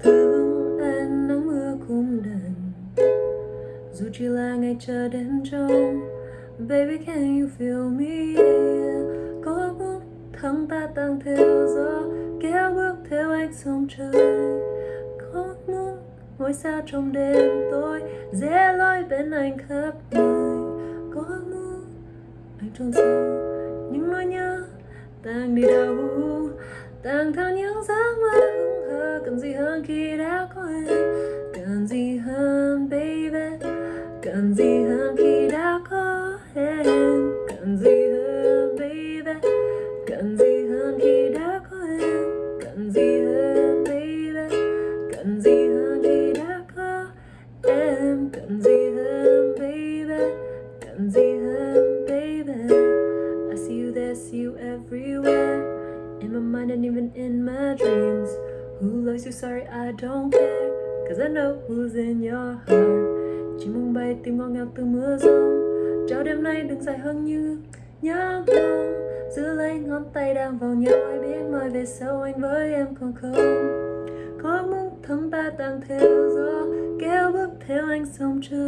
thương anh nắng mưa cũng đành dù chỉ là ngày chờ đêm trông, baby, can you feel me? Có bước muốn ta tăng theo gió, kéo bước theo anh sông trời. Có muốn ngôi sao trong đêm tối dễ lối bên anh khắp nơi. Có muốn anh trôn sâu, những nỗi nhớ đang đi đâu? Đang theo những giấc mơ hững hờ, cần gì hơn khi đã có em cần gì hơn, baby? Cần gì hơn khi đã có em? Cần gì hơn, baby? Cần gì hơn khi đã có em cần gì hơn, baby? Cần gì hơn khi đã có em? Cần gì hơn, baby? Cần gì my mind and even in my dreams. Who loves you? Sorry, I don't care. Cause I know who's in your heart. Chỉ mong bay tim ngon ngào từ mưa rông. Cho đêm nay đừng dài hơn như nhớ không giữ lấy ngón tay đang vào nhau, ai biết mai về sau anh với em còn không? Có muốn thân ta tan theo gió, kéo bước theo anh sông trời.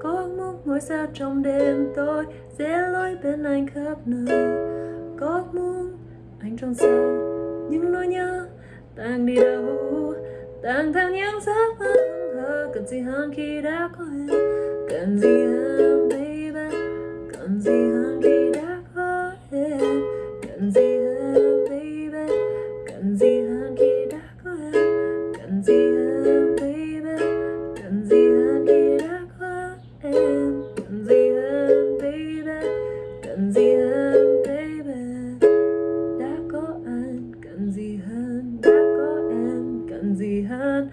Có muốn ngôi sao trong đêm tối, Dễ lối bên anh khắp nơi trong sâu những nỗi nhớ đang đi đâu đang theo những giấc mơ hờ. Cần gì hơn khi đã có em? Cần gì hơn, baby? Cần gì hơn khi đã có em? Cần gì hơn, baby? Cần gì hơn khi đã có em? Cần gì hơn, baby? Cần gì hơn khi đã có em? Cần gì hơn, baby? Cần gì hơn hơn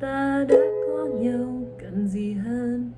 ta đã có nhau cần gì hơn?